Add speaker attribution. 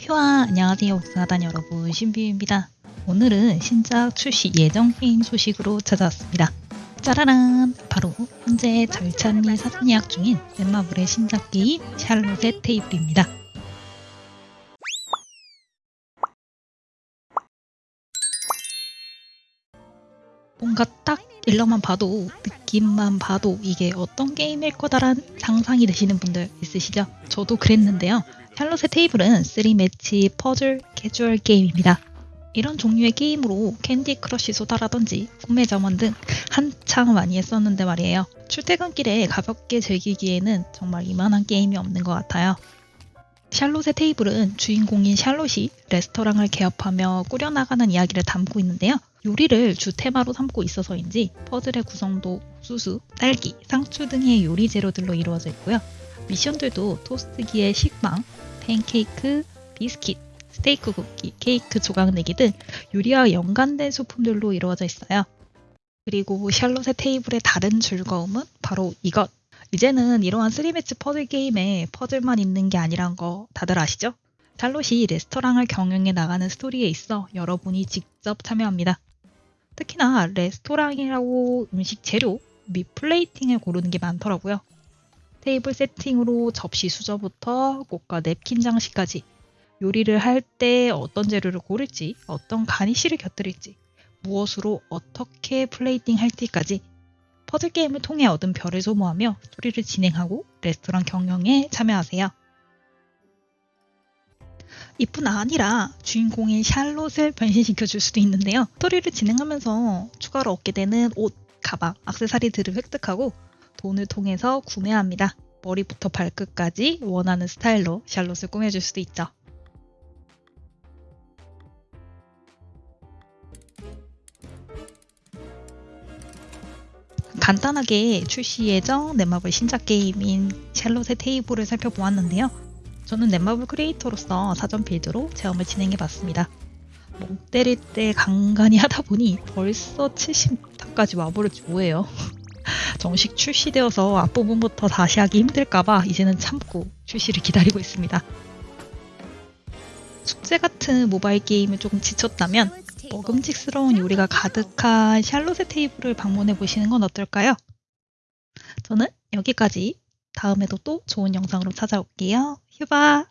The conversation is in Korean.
Speaker 1: 휴아 안녕하세요. 옥사단 여러분 신비입니다. 오늘은 신작 출시 예정 게임 소식으로 찾아왔습니다. 짜라란! 바로 현재 절찬 및 사전 예약 중인 넷마블의 신작 게임 샬롯의 테이블입니다. 뭔가 딱 일러만 봐도 느낌만 봐도 이게 어떤 게임일 거다란 상상이 되시는 분들 있으시죠? 저도 그랬는데요. 샬롯의 테이블은 3매치 퍼즐 캐주얼 게임입니다. 이런 종류의 게임으로 Candy Crush Soda라든지 꿈의 정원 등 한창 많이 했었는데 말이에요. 출퇴근길에 가볍게 즐기기에는 정말 이만한 게임이 없는 것 같아요. 샬롯의 테이블은 주인공인 샬롯이 레스토랑을 개업하며 꾸려나가는 이야기를 담고 있는데요. 요리를 주 테마로 삼고 있어서인지 퍼즐의 구성도 옥수수, 딸기, 상추 등의 요리 재료들로 이루어져 있고요. 미션들도 토스트기의 식빵, 팬케이크, 비스킷, 스테이크 굽기, 케이크 조각 내기 등 요리와 연관된 소품들로 이루어져 있어요. 그리고 샬롯의 테이블의 다른 즐거움은 바로 이것. 이제는 이러한 3매치 퍼즐 게임에 퍼즐만 있는 게 아니란 거 다들 아시죠? 샬롯이 레스토랑을 경영해 나가는 스토리에 있어 여러분이 직접 참여합니다. 특히나 레스토랑이라고 음식 재료 및 plating을 고르는 게 많더라고요. 테이블 세팅으로 접시 수저부터 꽃과 냅킨 장식까지 요리를 할 때 어떤 재료를 고를지, 어떤 garnish를 곁들일지, 무엇으로 어떻게 플레이팅 할지까지 퍼즐 게임을 통해 얻은 별을 소모하며 스토리를 진행하고 레스토랑 경영에 참여하세요. 이뿐 아니라 주인공인 샬롯을 변신시켜 줄 수도 있는데요. 스토리를 진행하면서 추가로 얻게 되는 옷, 가방, 악세사리들을 획득하고 돈을 통해서 구매합니다. 머리부터 발끝까지 원하는 스타일로 샬롯을 꾸며줄 수도 있죠. 간단하게 출시 예정 넷마블 신작 게임인 샬롯의 테이블을 살펴보았는데요. 저는 넷마블 크리에이터로서 사전 빌드로 체험을 진행해봤습니다. 멍 때릴 때 간간히 하다 보니 벌써 70타까지 와버릴지 뭐예요. 정식 출시되어서 앞부분부터 다시 하기 힘들까봐 이제는 참고 출시를 기다리고 있습니다. 숙제 같은 모바일 게임을 조금 지쳤다면 먹음직스러운 요리가 가득한 샬롯의 테이블을 방문해 보시는 건 어떨까요? 저는 여기까지 다음에도 또 좋은 영상으로 찾아올게요. 휴바!